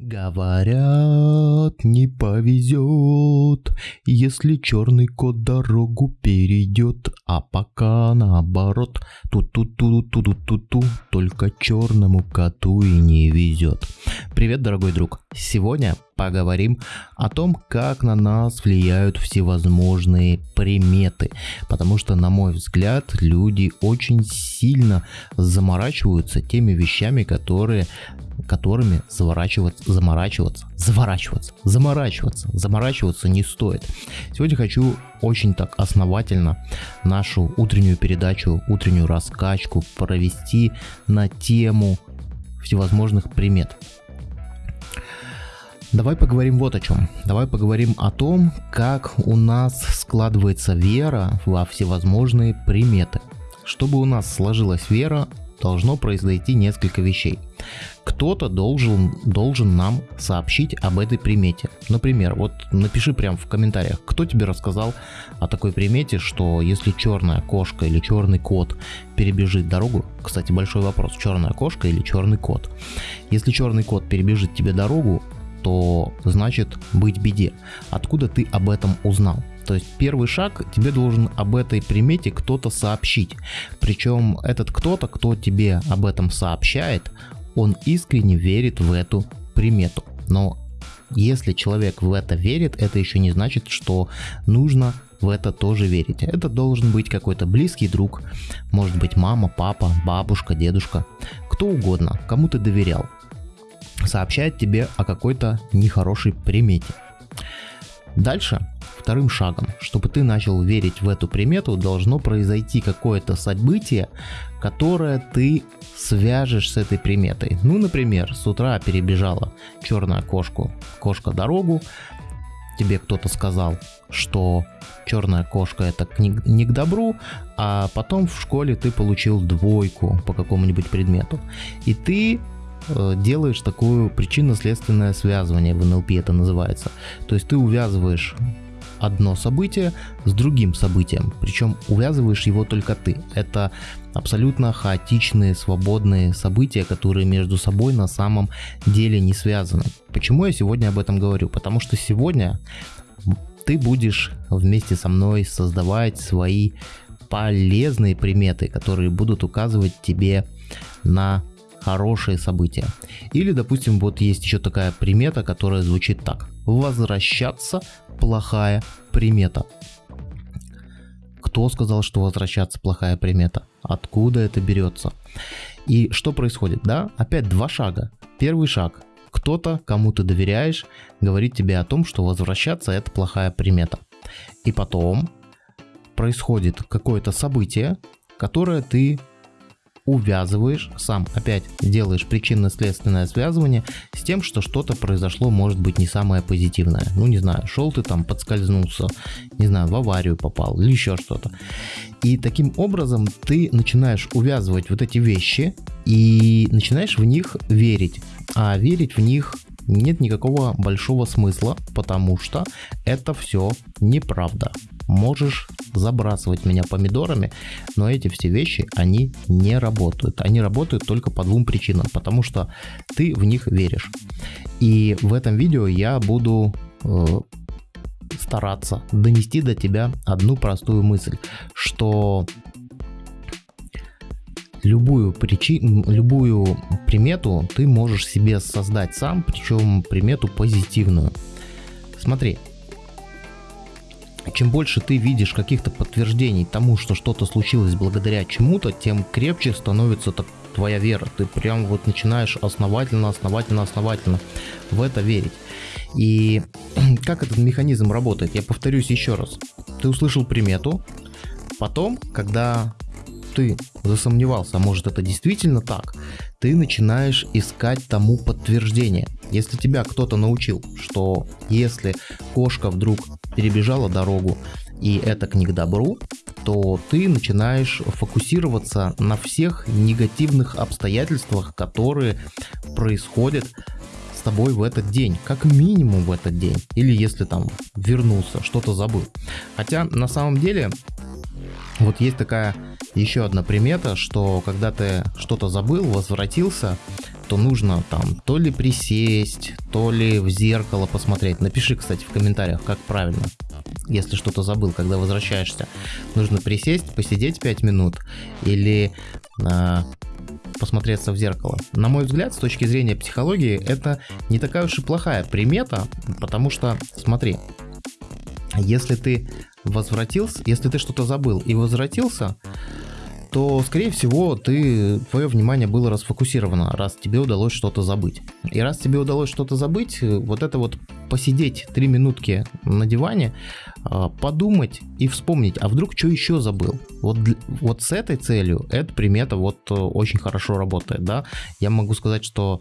Говорят, не повезет, если черный кот дорогу перейдет, а пока наоборот, ту-ту-ту-ту-ту-ту-ту, только черному коту и не везет. Привет, дорогой друг! Сегодня поговорим о том, как на нас влияют всевозможные приметы, потому что, на мой взгляд, люди очень сильно заморачиваются теми вещами, которые которыми заворачиваться, заморачиваться, заворачиваться, заморачиваться, заморачиваться не стоит. Сегодня хочу очень так основательно нашу утреннюю передачу, утреннюю раскачку провести на тему всевозможных примет. Давай поговорим вот о чем. Давай поговорим о том, как у нас складывается вера во всевозможные приметы. Чтобы у нас сложилась вера, должно произойти несколько вещей. Кто-то должен, должен нам сообщить об этой примете. Например, вот напиши прямо в комментариях, кто тебе рассказал о такой примете, что если черная кошка или черный кот перебежит дорогу, кстати, большой вопрос, черная кошка или черный кот. Если черный кот перебежит тебе дорогу, то значит быть беде. Откуда ты об этом узнал? То есть первый шаг, тебе должен об этой примете кто-то сообщить. Причем этот кто-то, кто тебе об этом сообщает, он искренне верит в эту примету. Но если человек в это верит, это еще не значит, что нужно в это тоже верить. Это должен быть какой-то близкий друг, может быть мама, папа, бабушка, дедушка, кто угодно, кому ты доверял. Сообщает тебе о какой-то нехорошей примете. Дальше Вторым шагом, чтобы ты начал верить в эту примету, должно произойти какое-то событие, которое ты свяжешь с этой приметой. Ну, например, с утра перебежала черная кошка, кошка дорогу, тебе кто-то сказал, что черная кошка это не, к добру, а потом в школе ты получил двойку по какому-нибудь предмету. И ты делаешь такую причинно-следственное связывание, в НЛП это называется. То есть ты увязываешь одно событие с другим событием, причем увязываешь его только ты. Это абсолютно хаотичные, свободные события, которые между собой на самом деле не связаны. Почему я сегодня об этом говорю? Потому что сегодня ты будешь вместе со мной создавать свои полезные приметы, которые будут указывать тебе на хорошие события. Или, допустим, вот есть еще такая примета, которая звучит так. Возвращаться плохая примета. Кто сказал, что возвращаться плохая примета? Откуда это берется? И что происходит? Да, опять два шага. Первый шаг. Кто-то, кому ты доверяешь, говорит тебе о том, что возвращаться это плохая примета. И потом происходит какое-то событие, которое ты увязываешь, сам опять делаешь причинно-следственное связывание с тем, что что-то произошло, может быть, не самое позитивное. Ну, не знаю, шел ты там, подскользнулся, не знаю, в аварию попал или еще что-то. И таким образом ты начинаешь увязывать вот эти вещи и начинаешь в них верить. А верить в них нет никакого большого смысла, потому что это все неправда. Можешь забрасывать меня помидорами, но эти все вещи, они не работают. Они работают только по двум причинам, потому что ты в них веришь. И в этом видео я буду э, стараться донести до тебя одну простую мысль, что любую причину, любую примету ты можешь себе создать сам, причем примету позитивную. Смотри, чем больше ты видишь каких-то подтверждений тому, что что-то случилось благодаря чему-то, тем крепче становится твоя вера. Ты прям вот начинаешь основательно, основательно, основательно в это верить. И как этот механизм работает? Я повторюсь еще раз. Ты услышал примету, потом, когда ты засомневался, а может это действительно так, ты начинаешь искать тому подтверждение. Если тебя кто-то научил, что если кошка вдруг перебежала дорогу и это к не к добру, то ты начинаешь фокусироваться на всех негативных обстоятельствах, которые происходят с тобой в этот день, как минимум в этот день, или если там вернулся, что-то забыл. Хотя на самом деле вот есть такая еще одна примета, что когда ты что-то забыл, возвратился, то нужно там то ли присесть, то ли в зеркало посмотреть. Напиши, кстати, в комментариях, как правильно. Если что-то забыл, когда возвращаешься, нужно присесть, посидеть 5 минут или э, посмотреться в зеркало. На мой взгляд, с точки зрения психологии, это не такая уж и плохая примета, потому что, смотри, если ты возвратился, если ты что-то забыл и возвратился, то, скорее всего, ты, твое внимание было расфокусировано, раз тебе удалось что-то забыть. И раз тебе удалось что-то забыть, вот это вот посидеть три минутки на диване, а, подумать и вспомнить, а вдруг что еще забыл. Вот, вот с этой целью эта примета вот э, очень хорошо работает, да. Я могу сказать, что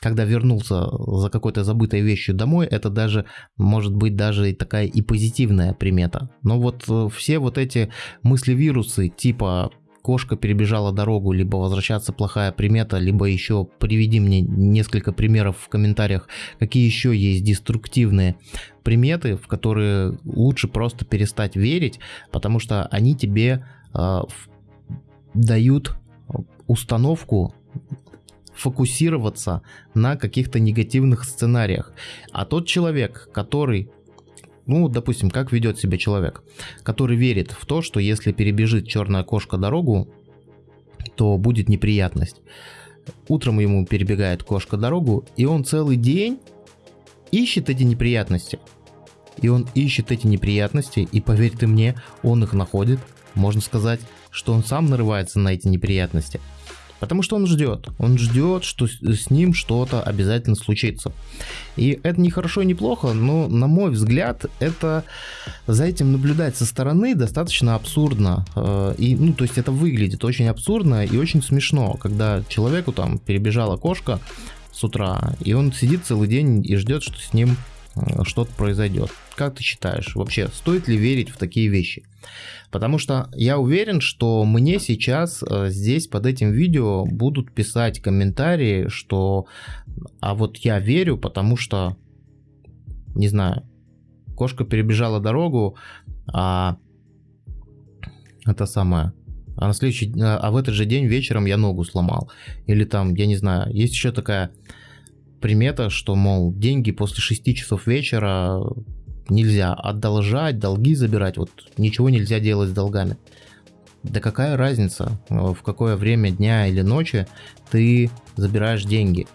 когда вернулся за какой-то забытой вещью домой, это даже может быть даже и такая и позитивная примета. Но вот э, все вот эти мысли-вирусы типа кошка перебежала дорогу, либо возвращаться плохая примета, либо еще приведи мне несколько примеров в комментариях, какие еще есть деструктивные приметы, в которые лучше просто перестать верить, потому что они тебе э, дают установку фокусироваться на каких-то негативных сценариях. А тот человек, который ну, допустим, как ведет себя человек, который верит в то, что если перебежит черная кошка дорогу, то будет неприятность. Утром ему перебегает кошка дорогу, и он целый день ищет эти неприятности. И он ищет эти неприятности, и поверь ты мне, он их находит. Можно сказать, что он сам нарывается на эти неприятности. Потому что он ждет. Он ждет, что с ним что-то обязательно случится. И это не хорошо и не плохо, но, на мой взгляд, это за этим наблюдать со стороны достаточно абсурдно. Э, и, ну, то есть это выглядит очень абсурдно и очень смешно, когда человеку там перебежала кошка с утра, и он сидит целый день и ждет, что с ним что-то произойдет. Как ты считаешь, вообще стоит ли верить в такие вещи? Потому что я уверен, что мне сейчас э, здесь под этим видео будут писать комментарии, что а вот я верю, потому что, не знаю, кошка перебежала дорогу, а это самое, а на следующий, а в этот же день вечером я ногу сломал. Или там, я не знаю, есть еще такая примета, что, мол, деньги после 6 часов вечера нельзя одолжать, долги забирать, вот ничего нельзя делать с долгами. Да какая разница, э, в какое время дня или ночи ты забираешь деньги?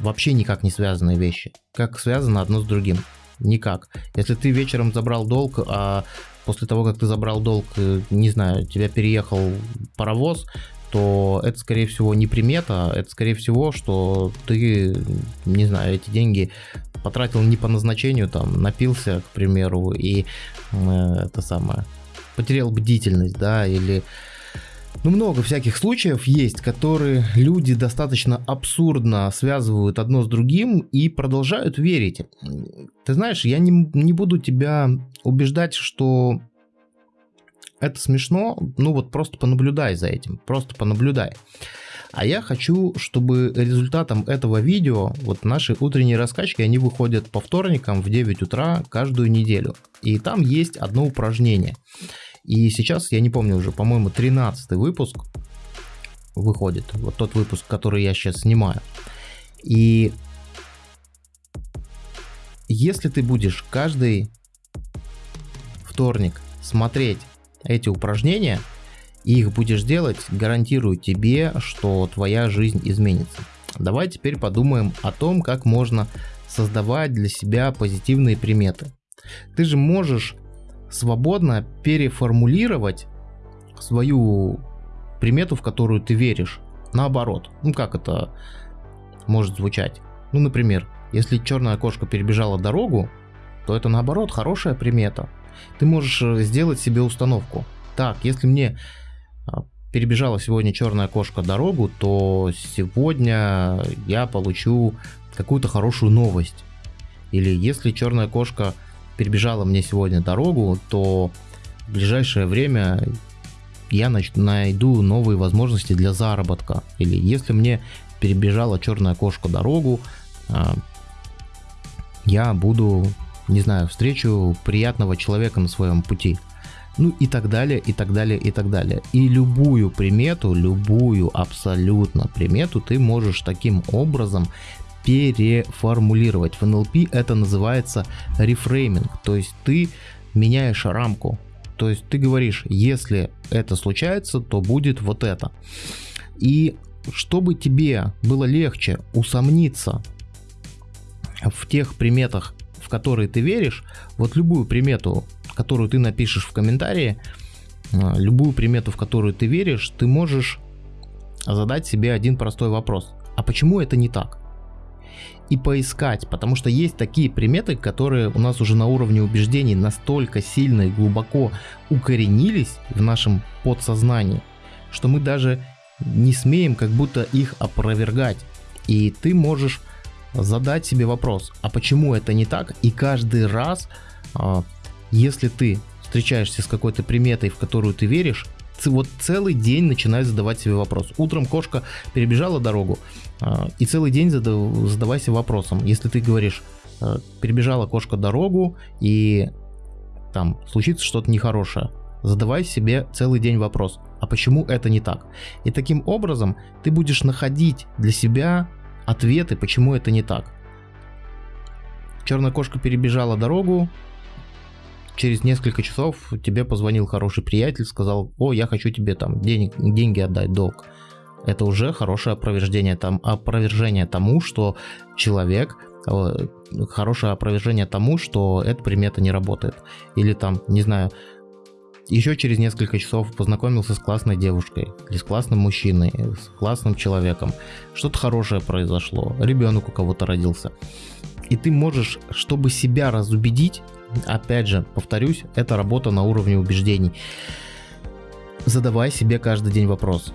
Вообще никак не связанные вещи. Как связано одно с другим? Никак. Если ты вечером забрал долг, а после того, как ты забрал долг, э, не знаю, тебя переехал паровоз, то это, скорее всего, не примета, это, скорее всего, что ты, не знаю, эти деньги потратил не по назначению, там, напился, к примеру, и э, это самое, потерял бдительность, да, или... Ну, много всяких случаев есть, которые люди достаточно абсурдно связывают одно с другим и продолжают верить. Ты знаешь, я не, не буду тебя убеждать, что это смешно, ну вот просто понаблюдай за этим, просто понаблюдай. А я хочу, чтобы результатом этого видео, вот наши утренние раскачки, они выходят по вторникам в 9 утра каждую неделю. И там есть одно упражнение. И сейчас, я не помню уже, по-моему, 13 выпуск выходит. Вот тот выпуск, который я сейчас снимаю. И если ты будешь каждый вторник смотреть эти упражнения, и их будешь делать, гарантирую тебе, что твоя жизнь изменится. Давай теперь подумаем о том, как можно создавать для себя позитивные приметы. Ты же можешь свободно переформулировать свою примету, в которую ты веришь, наоборот. Ну как это может звучать? Ну, например, если черная кошка перебежала дорогу, то это наоборот хорошая примета. Ты можешь э, сделать себе установку. Так, если мне а, перебежала сегодня черная кошка дорогу, то сегодня я получу какую-то хорошую новость. Или если черная кошка перебежала мне сегодня дорогу, то в ближайшее время я найду новые возможности для заработка. Или если мне перебежала черная кошка дорогу, а, я буду, не знаю, встречу приятного человека на своем пути. ну и так далее, и так далее, и так далее. И любую примету, любую абсолютно примету ты можешь таким образом переформулировать. В NLP это называется рефрейминг, то есть ты меняешь рамку. То есть ты говоришь, если это случается, то будет вот это. И чтобы тебе было легче усомниться в тех приметах, в которые ты веришь, вот любую примету, которую ты напишешь в комментарии, а, любую примету, в которую ты веришь, ты можешь задать себе один простой вопрос. А почему это не так? И поискать, потому что есть такие приметы, которые у нас уже на уровне убеждений настолько сильно и глубоко укоренились в нашем подсознании, что мы даже не смеем как будто их опровергать. И ты можешь задать себе вопрос, а почему это не так? И каждый раз, а, если ты встречаешься с какой-то приметой, в которую ты веришь, вот целый день начинай задавать себе вопрос. Утром кошка перебежала дорогу, а, и целый день задавайся вопросом. Если ты говоришь, а, перебежала кошка дорогу, и там случится что-то нехорошее, задавай себе целый день вопрос, а почему это не так? И таким образом ты будешь находить для себя ответы, почему это не так. Черная кошка перебежала дорогу, через несколько часов тебе позвонил хороший приятель, сказал, о, я хочу тебе там денег, деньги отдать, долг. Это уже хорошее опровержение, там, опровержение тому, что человек, э, хорошее опровержение тому, что эта примета не работает. Или там, не знаю, еще через несколько часов познакомился с классной девушкой, или с классным мужчиной, с классным человеком. Что-то хорошее произошло, ребенок у кого-то родился. И ты можешь, чтобы себя разубедить, опять же, повторюсь, это работа на уровне убеждений. Задавай себе каждый день вопрос.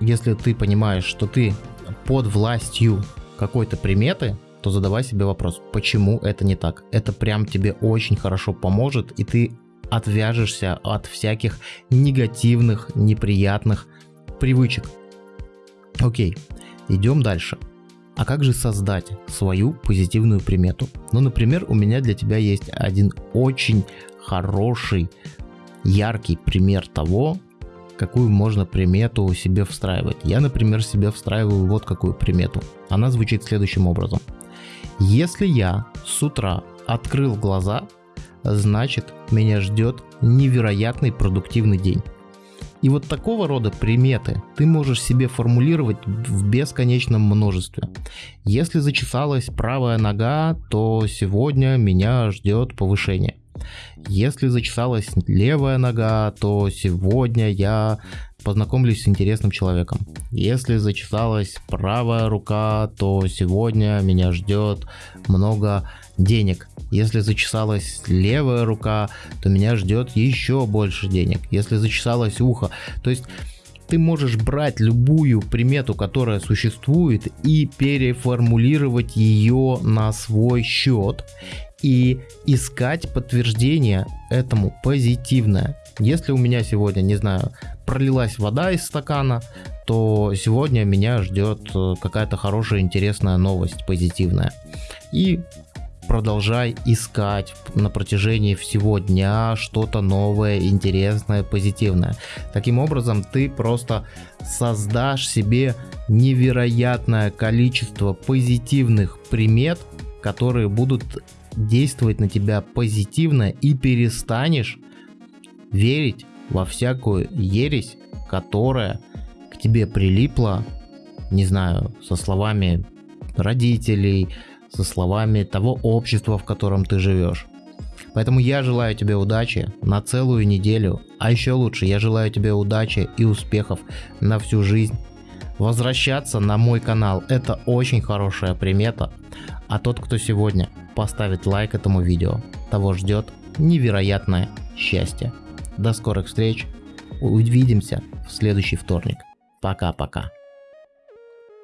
Если ты понимаешь, что ты под властью какой-то приметы, то задавай себе вопрос, почему это не так. Это прям тебе очень хорошо поможет, и ты отвяжешься от всяких негативных, неприятных привычек. Окей, идем дальше. А как же создать свою позитивную примету? Ну, например, у меня для тебя есть один очень хороший, яркий пример того, какую можно примету себе встраивать. Я, например, себе встраиваю вот какую примету. Она звучит следующим образом. Если я с утра открыл глаза, значит меня ждет невероятный продуктивный день. И вот такого рода приметы ты можешь себе формулировать в бесконечном множестве. Если зачесалась правая нога, то сегодня меня ждет повышение. Если зачесалась левая нога, то сегодня я познакомлюсь с интересным человеком. Если зачесалась правая рука, то сегодня меня ждет много денег. Если зачесалась левая рука, то меня ждет еще больше денег. Если зачесалось ухо, то есть ты можешь брать любую примету, которая существует, и переформулировать ее на свой счет и искать подтверждение этому позитивное. Если у меня сегодня, не знаю, пролилась вода из стакана, то сегодня меня ждет э, какая-то хорошая, интересная новость, позитивная. И продолжай искать на протяжении всего дня что-то новое, интересное, позитивное. Таким образом, ты просто создашь себе невероятное количество позитивных примет, которые будут действовать на тебя позитивно и перестанешь верить во всякую ересь, которая к тебе прилипла, не знаю, со словами родителей, со словами того общества, в котором ты живешь. Поэтому я желаю тебе удачи на целую неделю, а еще лучше я желаю тебе удачи и успехов на всю жизнь. Возвращаться на мой канал это очень хорошая примета, а тот, кто сегодня поставит лайк этому видео, того ждет невероятное счастье. До скорых встреч, увидимся в следующий вторник. Пока-пока.